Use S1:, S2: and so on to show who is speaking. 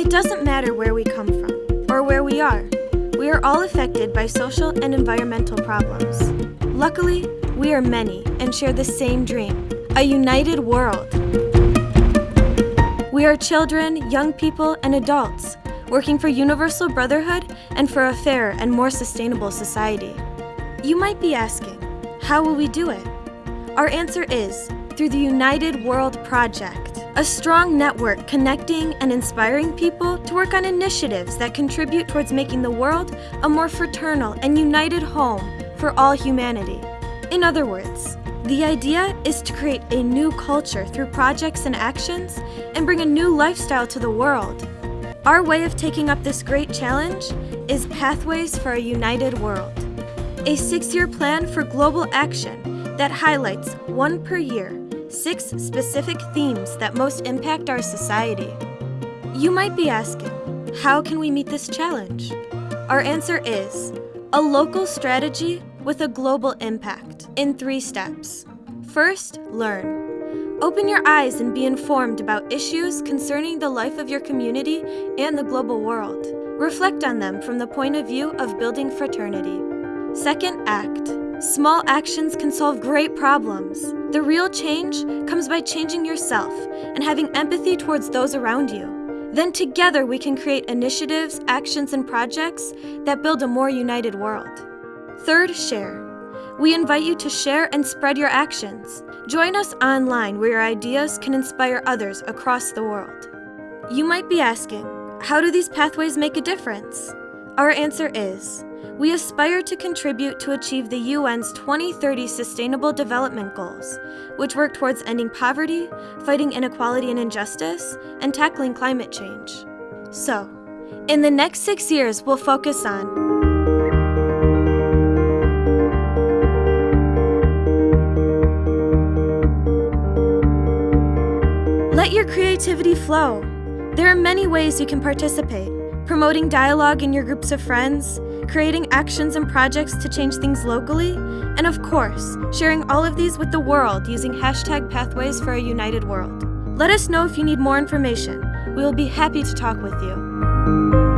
S1: It doesn't matter where we come from or where we are. We are all affected by social and environmental problems. Luckily, we are many and share the same dream a united world. We are children, young people, and adults working for universal brotherhood and for a fairer and more sustainable society. You might be asking, how will we do it? Our answer is through the United World Project, a strong network connecting and inspiring people to work on initiatives that contribute towards making the world a more fraternal and united home for all humanity. In other words, the idea is to create a new culture through projects and actions and bring a new lifestyle to the world. Our way of taking up this great challenge is Pathways for a United World, a six-year plan for global action that highlights, one per year, six specific themes that most impact our society. You might be asking, how can we meet this challenge? Our answer is a local strategy with a global impact in three steps. First, learn. Open your eyes and be informed about issues concerning the life of your community and the global world. Reflect on them from the point of view of building fraternity. Second, act. Small actions can solve great problems. The real change comes by changing yourself and having empathy towards those around you. Then together we can create initiatives, actions, and projects that build a more united world. Third, share. We invite you to share and spread your actions. Join us online where your ideas can inspire others across the world. You might be asking, how do these pathways make a difference? Our answer is, we aspire to contribute to achieve the UN's 2030 Sustainable Development Goals, which work towards ending poverty, fighting inequality and injustice, and tackling climate change. So, in the next six years, we'll focus on Let your creativity flow. There are many ways you can participate. Promoting dialogue in your groups of friends, creating actions and projects to change things locally, and of course, sharing all of these with the world using hashtag Pathways for a United World. Let us know if you need more information. We will be happy to talk with you.